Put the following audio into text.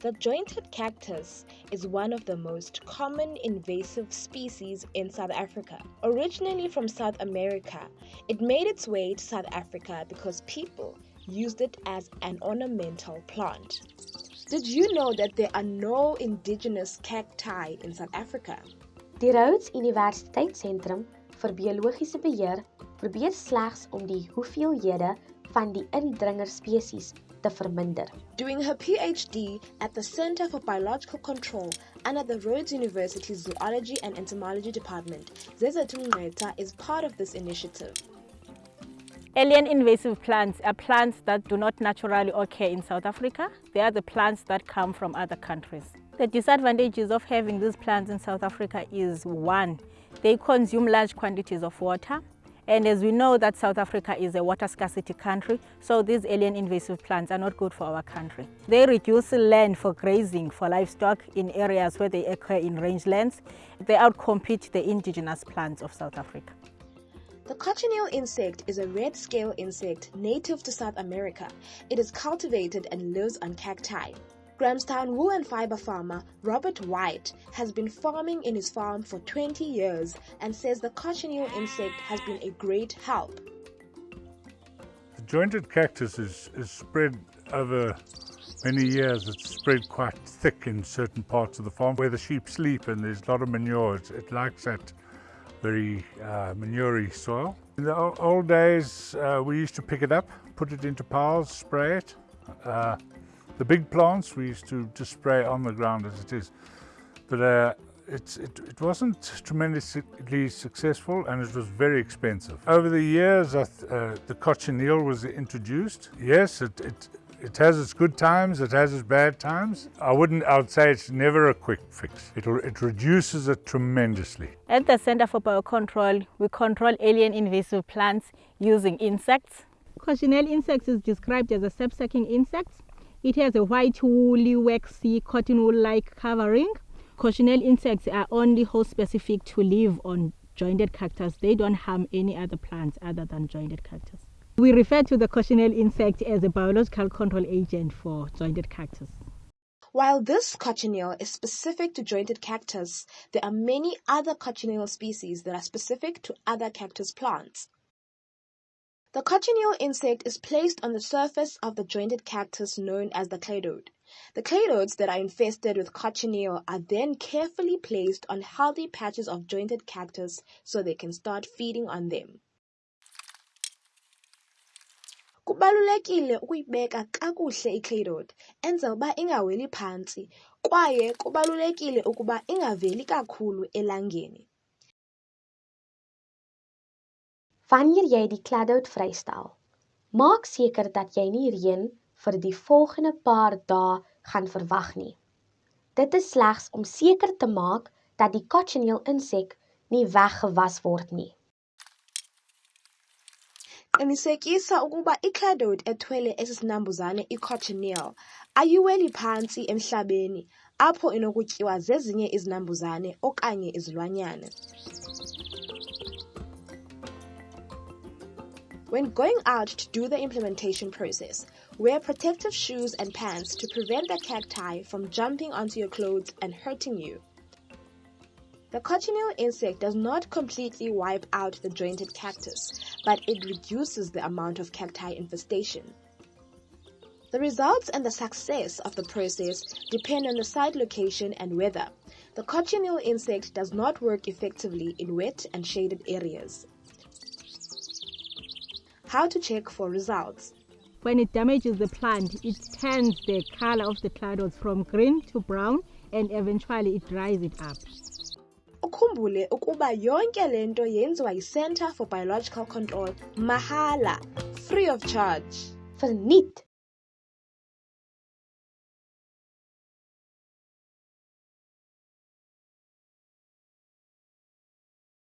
The jointed cactus is one of the most common invasive species in South Africa. Originally from South America, it made its way to South Africa because people used it as an ornamental plant. Did you know that there are no indigenous cacti in South Africa? Die Rhodes Universiteitssentrum vir biologiese beheer probeer slegs om die hoeveelhede van die indringerspesies te verminder. Doing her PhD at the Center for Biological Control under the Rhodes University Zoology and Entomology Department, Zezathu Ngqetha is part of this initiative. Alien invasive plants are plants that do not naturally occur in South Africa. They are the plants that come from other countries. The disadvantages of having these plants in South Africa is one, they consume large quantities of water. And as we know that South Africa is a water scarcity country, so these alien invasive plants are not good for our country. They reduce land for grazing for livestock in areas where they occur in rangelands. They outcompete the indigenous plants of South Africa. The cochineal insect is a red scale insect native to South America. It is cultivated and lives on cacti. Grahamstown wool and fiber farmer Robert White has been farming in his farm for 20 years and says the cochineal insect has been a great help. The jointed cactus is, is spread over many years. It's spread quite thick in certain parts of the farm where the sheep sleep and there's a lot of manure. It, it likes that very uh, manurey soil. In the old days, uh, we used to pick it up, put it into piles, spray it. Uh, the big plants we used to just spray on the ground as it is. But uh, it, it, wasn't tremendously successful and it was very expensive. Over the years, uh, the cochineal was introduced. Yes, it, it it has its good times, it has its bad times. I wouldn't, I would say it's never a quick fix. It, it reduces it tremendously. At the Center for Biocontrol, we control alien invasive plants using insects. Cochineal insects is described as a sap-sucking insect. It has a white, woolly, waxy, cotton wool-like covering. Cochineal insects are only host-specific to live on jointed cactus. They don't harm any other plants other than jointed cactus. We refer to the cochineal insect as a biological control agent for jointed cactus. While this cochineal is specific to jointed cactus, there are many other cochineal species that are specific to other cactus plants. The cochineal insect is placed on the surface of the jointed cactus known as the cladode. The cladodes that are infested with cochineal are then carefully placed on healthy patches of jointed cactus so they can start feeding on them. Kubalulekile ukuyibeka kakuhle icladode enzela uba ingaweli phantsi kwaye kubalulekile ukuba ingaveli kakhulu elangeni. Wanneer jy die cladode vrystel, maak seker dat jy nie reën vir die volgende paar dae gaan verwag nie. Dit is slegs om seker te maak dat die cochineal insek nie weggewas word nie. Qinisekisa ukuba icladode ethwele esi sinambuzane icochineal ayiweli phantsi emhlabeni apho inokutyiwa zezinye izinambuzane okanye izilwanyana. When going out to do the implementation process, wear protective shoes and pants to prevent the cacti from jumping onto your clothes and hurting you. The cochineal insect does not completely wipe out the jointed cactus, but it reduces the amount of cacti infestation. The results and the success of the process depend on the site location and weather. The cochineal insect does not work effectively in wet and shaded areas. How to check for results. When it damages the plant, it turns the color of the cladodes from green to brown and eventually it dries it up. ukhumbule ukuba yonke le nto yenziwa yi-Center for Biological Control mahala free of charge For verniet